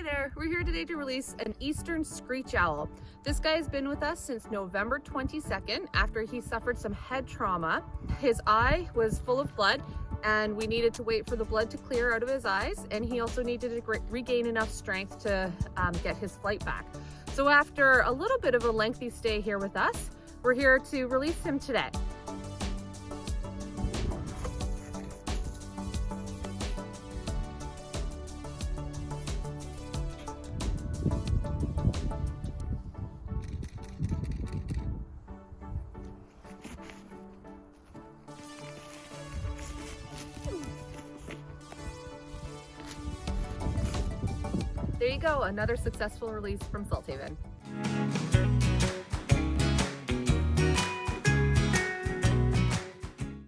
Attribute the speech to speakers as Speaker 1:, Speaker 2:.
Speaker 1: Hi there, we're here today to release an Eastern Screech Owl. This guy has been with us since November 22nd after he suffered some head trauma. His eye was full of blood and we needed to wait for the blood to clear out of his eyes and he also needed to regain enough strength to um, get his flight back. So after a little bit of a lengthy stay here with us, we're here to release him today. There you go, another successful release from Salthaven.